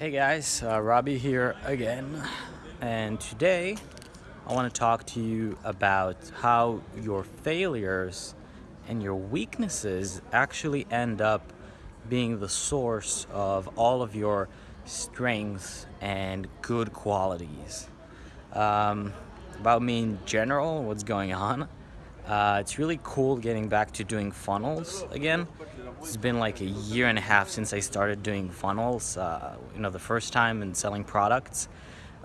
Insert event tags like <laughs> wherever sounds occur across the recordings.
Hey guys, uh, Robbie here again, and today I want to talk to you about how your failures and your weaknesses actually end up being the source of all of your strengths and good qualities. Um, about me in general, what's going on. Uh, it's really cool getting back to doing funnels again. It's been like a year and a half since I started doing funnels, uh, you know, the first time and selling products.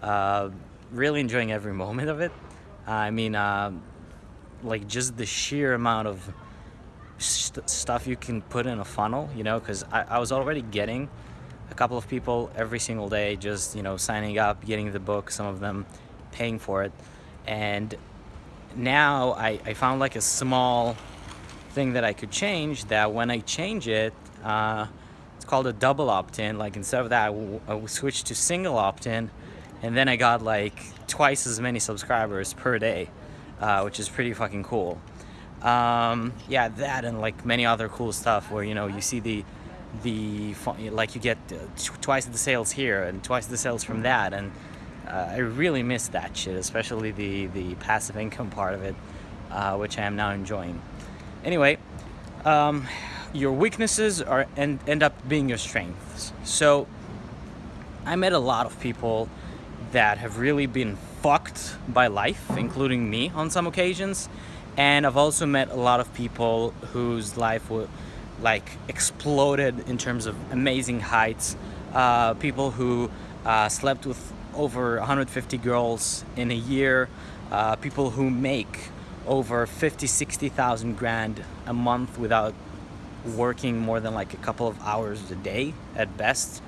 Uh, really enjoying every moment of it. I mean, uh, like just the sheer amount of st stuff you can put in a funnel, you know, because I, I was already getting a couple of people every single day just, you know, signing up, getting the book, some of them paying for it. And now I, I found like a small thing that I could change that when I change it, uh, it's called a double opt-in. Like instead of that, I, switched to single opt-in and then I got like twice as many subscribers per day, uh, which is pretty fucking cool. Um, yeah, that and like many other cool stuff where, you know, you see the, the like you get twice the sales here and twice the sales from that and uh, I really miss that shit, especially the, the passive income part of it, uh, which I am now enjoying. Anyway, um, your weaknesses are end, end up being your strengths. So I met a lot of people that have really been fucked by life, including me on some occasions. And I've also met a lot of people whose life was like exploded in terms of amazing heights. Uh, people who uh, slept with over 150 girls in a year, uh, people who make over 50, 60,000 grand a month without working more than like a couple of hours a day at best.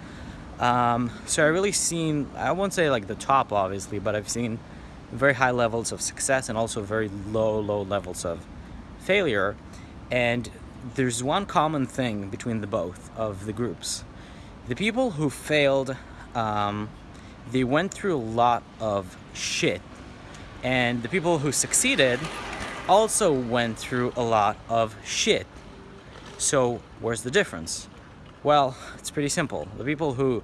Um, so I really seen, I won't say like the top obviously, but I've seen very high levels of success and also very low, low levels of failure. And there's one common thing between the both of the groups. The people who failed um, they went through a lot of shit. And the people who succeeded also went through a lot of shit. So where's the difference? Well, it's pretty simple. The people who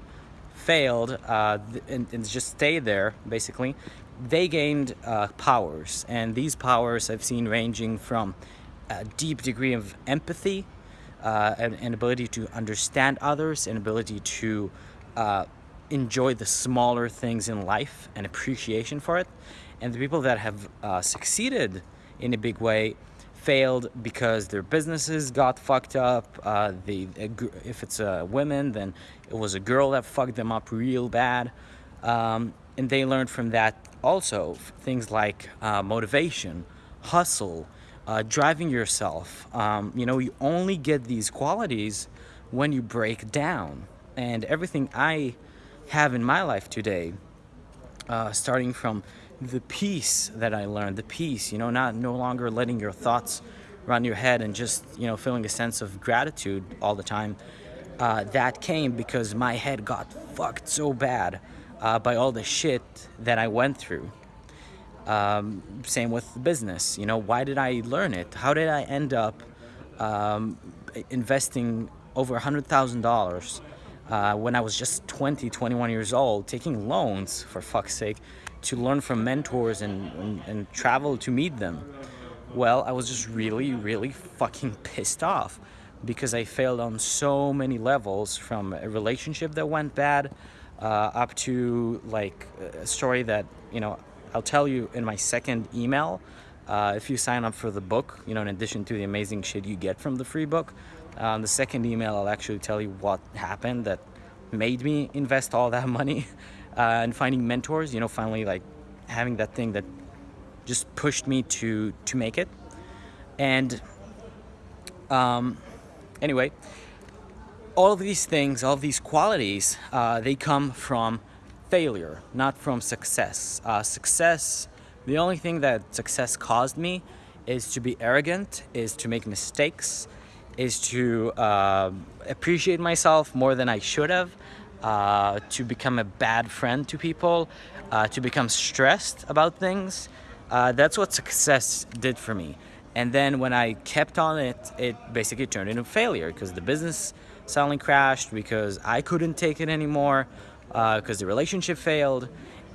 failed uh, and, and, just stayed there, basically, they gained uh, powers. And these powers I've seen ranging from a deep degree of empathy, uh, an, ability to understand others, an ability to uh, enjoy the smaller things in life and appreciation for it. And the people that have uh, succeeded in a big way failed because their businesses got fucked up. Uh, the if it's a women, then it was a girl that fucked them up real bad. Um, and they learned from that also things like uh, motivation, hustle, uh, driving yourself. Um, you know, you only get these qualities when you break down. And everything I have in my life today, uh, starting from the peace that I learned, the peace, you know, not no longer letting your thoughts run your head and just, you know, feeling a sense of gratitude all the time. Uh, that came because my head got fucked so bad uh, by all the shit that I went through. Um, same with the business, you know, why did I learn it? How did I end up um, investing over a $100,000 uh, when I was just 20, 21 years old, taking loans, for fuck's sake, to learn from mentors and, and, and travel to meet them. Well, I was just really, really fucking pissed off because I failed on so many levels from a relationship that went bad uh, up to like a story that, you know, I'll tell you in my second email. Uh, if you sign up for the book, you know, in addition to the amazing shit you get from the free book, uh, the second email, I'll actually tell you what happened that made me invest all that <laughs> money uh, and finding mentors, you know, finally like having that thing that just pushed me to, to make it. And um, anyway, all of these things, all of these qualities, uh, they come from failure, not from success. Uh, success, the only thing that success caused me is to be arrogant, is to make mistakes, is to uh, appreciate myself more than I should have, uh, to become a bad friend to people, uh, to become stressed about things. Uh, that's what success did for me. And then when I kept on it, it basically turned into failure because the business suddenly crashed because I couldn't take it anymore. because the relationship failed.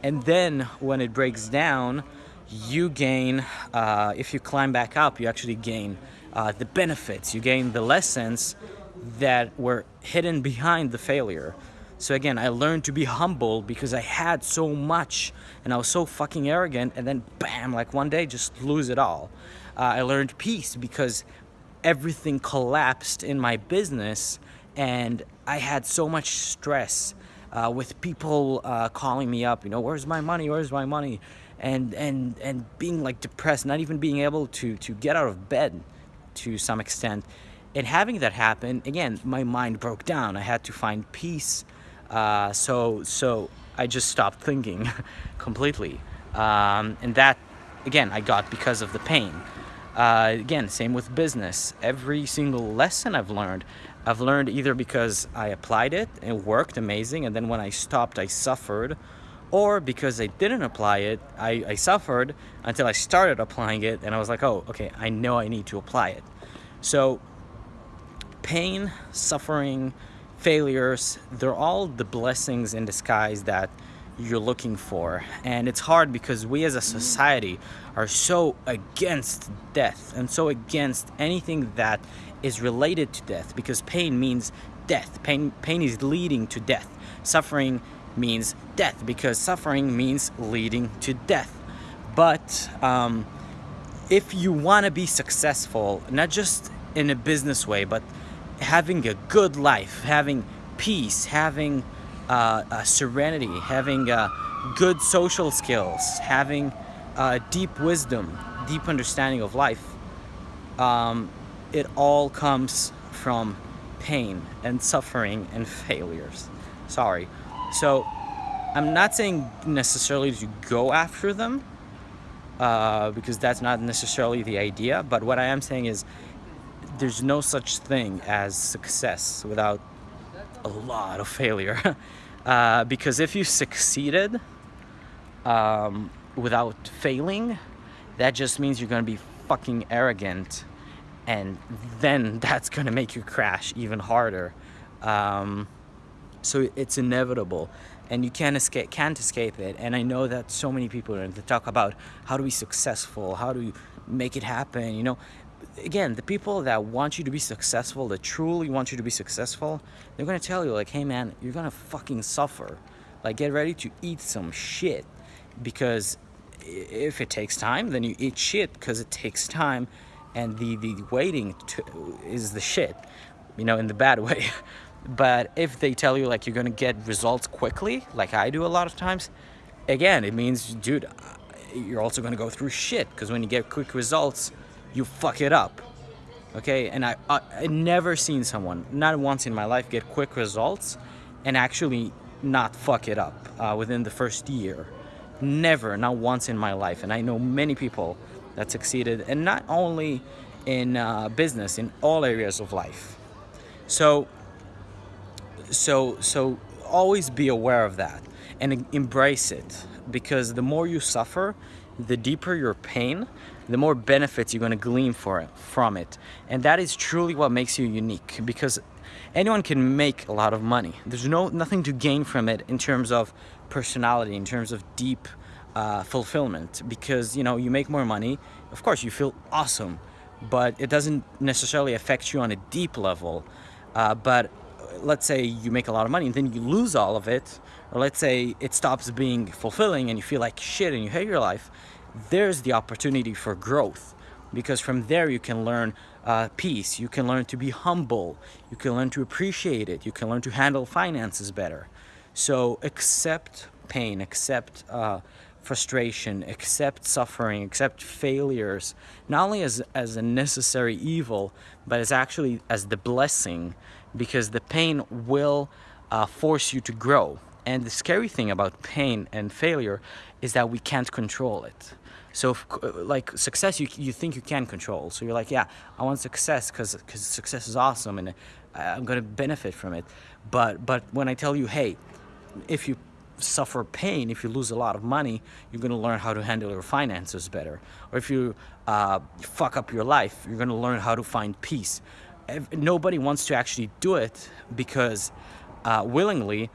And then when it breaks down, you gain, uh, if you climb back up, you actually gain uh, the benefits, you gain the lessons that were hidden behind the failure. So again, I learned to be humble because I had so much and I was so fucking arrogant and then bam, like one day just lose it all. Uh, I learned peace because everything collapsed in my business and I had so much stress uh, with people uh, calling me up, you know, where's my money, where's my money? And, and, and being like depressed, not even being able to, to get out of bed to some extent. And having that happen, again, my mind broke down. I had to find peace. Uh, so, so I just stopped thinking <laughs> completely. Um, and that, again, I got because of the pain. Uh, again, same with business. Every single lesson I've learned, I've learned either because I applied it and it worked amazing, and then when I stopped, I suffered, or because I didn't apply it, I, I suffered until I started applying it, and I was like, oh, okay, I know I need to apply it. So, pain, suffering, failures, they're all the blessings in disguise that you're looking for. And it's hard because we as a mm-hmm. society are so against death and so against anything that is related to death because pain means death. Pain, pain is leading to death. Suffering means death because suffering means leading to death. But um, if you want to be successful, not just in a business way, but having a good life, having peace, having uh, serenity, having uh, good social skills, having uh, deep wisdom, deep understanding of life, um, it all comes from pain and suffering and failures. Sorry. So I'm not saying necessarily to go after them uh, because that's not necessarily the idea. But what I am saying is there's no such thing as success without a lot of failure. <laughs> uh, because if you succeeded um, without failing, that just means you're gonna be fucking arrogant and then <laughs> that's gonna make you crash even harder. Um, so it's inevitable and you can't escape can't escape it and i know that so many people are to talk about how to be successful how to make it happen you know again, the people that want you to be successful, that truly want you to be successful, they're gonna tell you like, hey man, you're gonna fucking suffer. Like get ready to eat some shit because if it takes time, then you eat shit because it takes time and the, the waiting to, is the shit, you know, in the bad <laughs> way. But if they tell you like you're gonna get results quickly, like I do a lot of times, again, it means, dude, you're also gonna go through shit because when you get quick results, you fuck it up. Okay, and I, I, I never seen someone, not once in my life, get quick results and actually not fuck it up uh, within the first year. Never, not once in my life. And I know many people that succeeded, and not only in uh, business, in all areas of life. So, so, so always be aware of that and embrace it because the more you suffer, the deeper your pain, the more benefits you're going to glean for it, from it. And that is truly what makes you unique because anyone can make a lot of money. There's no nothing to gain from it in terms of personality, in terms of deep uh, fulfillment because you know you make more money. Of course, you feel awesome, but it doesn't necessarily affect you on a deep level. Uh, but let's say you make a lot of money and then you lose all of it, or let's say it stops being fulfilling and you feel like shit and you hate your life, there's the opportunity for growth because from there you can learn uh, peace, you can learn to be humble, you can learn to appreciate it, you can learn to handle finances better. So accept pain, accept uh, frustration, accept suffering, accept failures, not only as, as a necessary evil, but as actually as the blessing because the pain will uh, force you to grow. And the scary thing about pain and failure is that we can't control it. So, if, like success, you, you think you can control. So you're like, yeah, I want success because success is awesome and I'm gonna benefit from it. But but when I tell you, hey, if you suffer pain, if you lose a lot of money, you're gonna learn how to handle your finances better. Or if you uh, fuck up your life, you're gonna learn how to find peace. If, nobody wants to actually do it because uh, willingly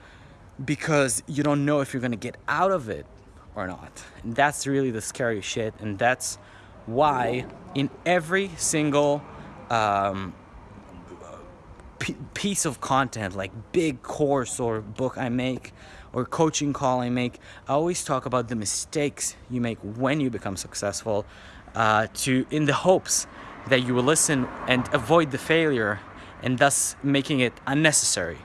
because you don't know if you're gonna get out of it or not. And that's really the scary shit. And that's why in every single um, piece of content, like big course or book I make or coaching call I make, I always talk about the mistakes you make when you become successful uh, to in the hopes that you will listen and avoid the failure and thus making it unnecessary.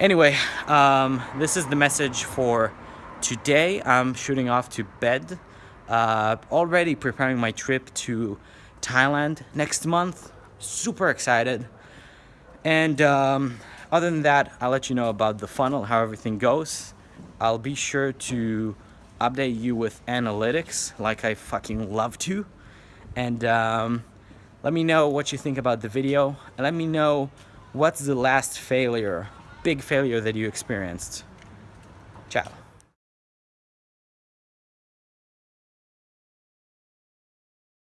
Anyway, um, this is the message for today. I'm shooting off to bed. Uh, already preparing my trip to Thailand next month. Super excited. And um, other than that, I'll let you know about the funnel, how everything goes. I'll be sure to update you with analytics like I fucking love to. And um, let me know what you think about the video. And let me know what's the last failure, big failure that you experienced. Ciao.